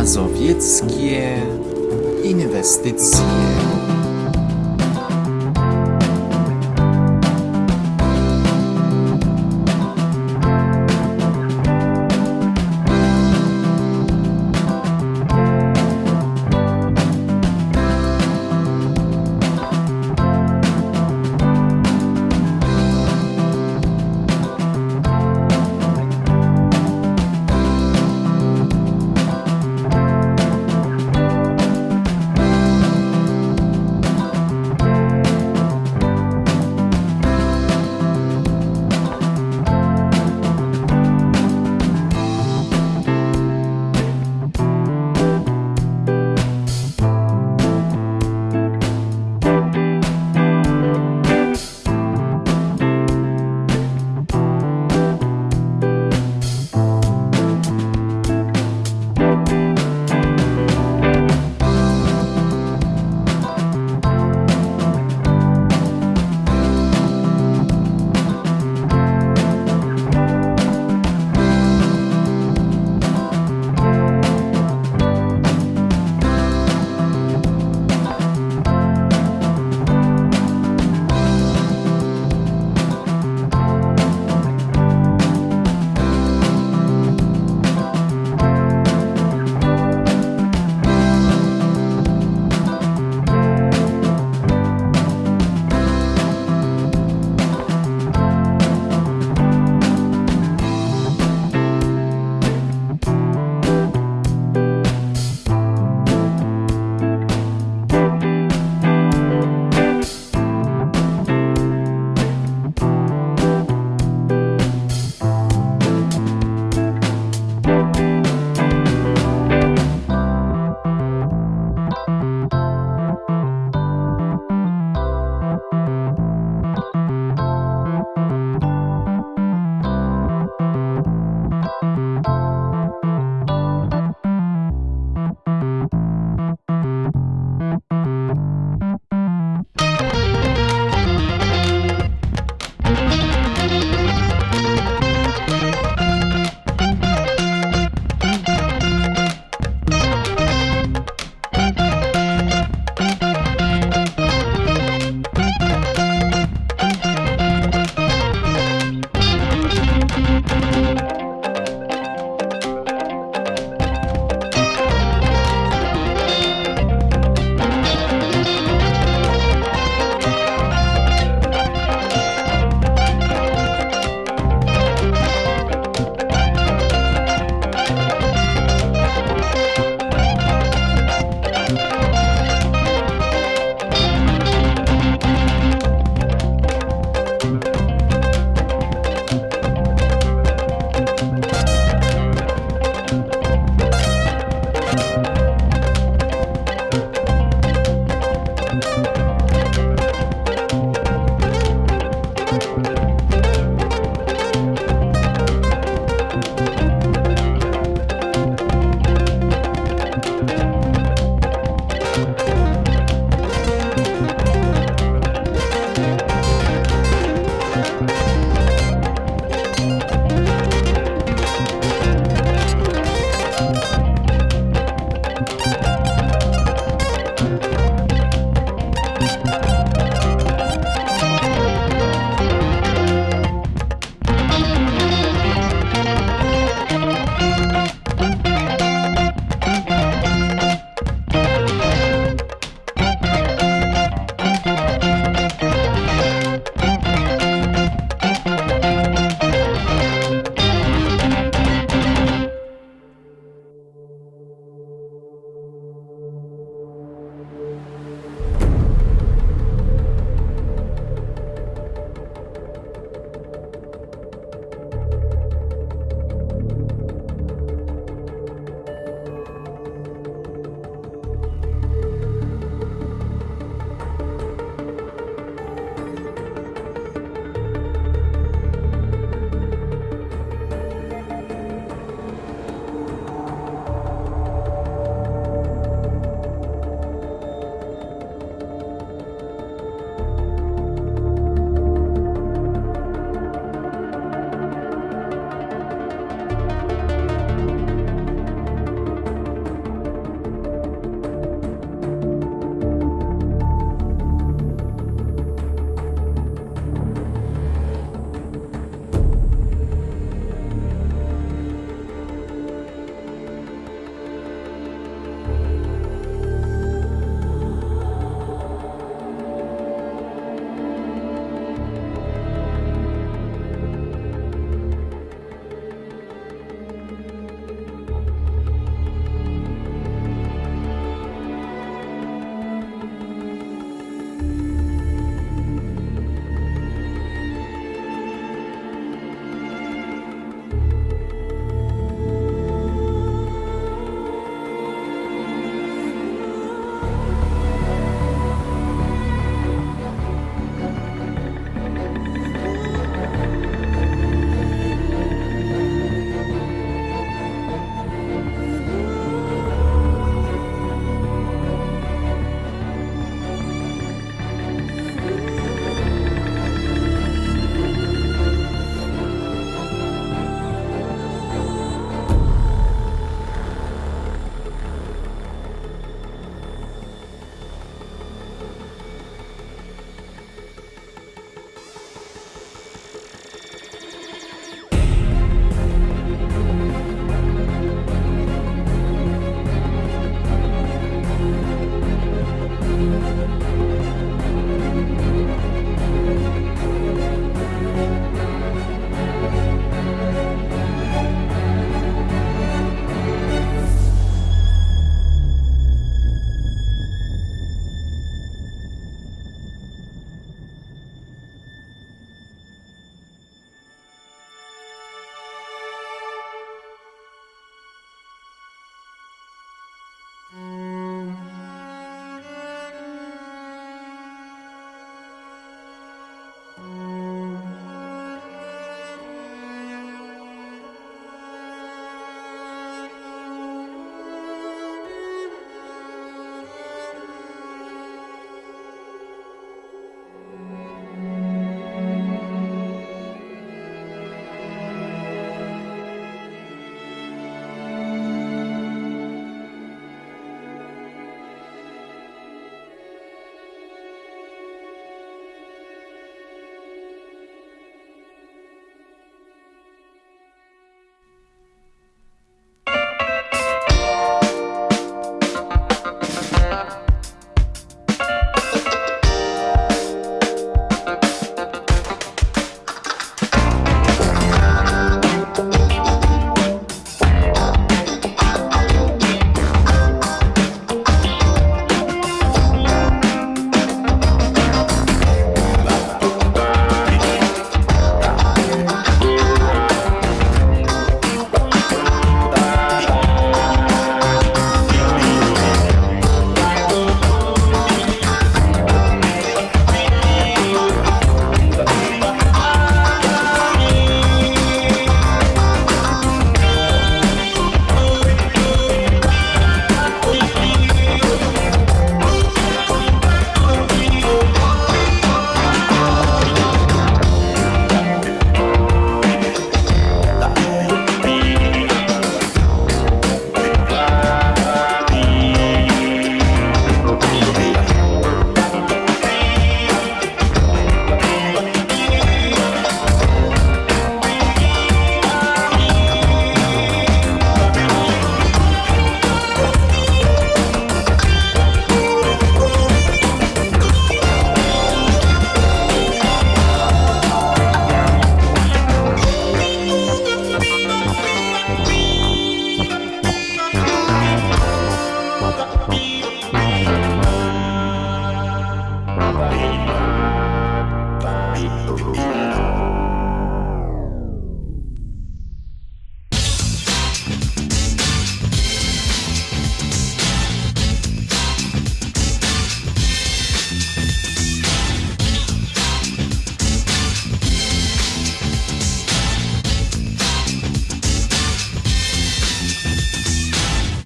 mazowieckie inwestycje.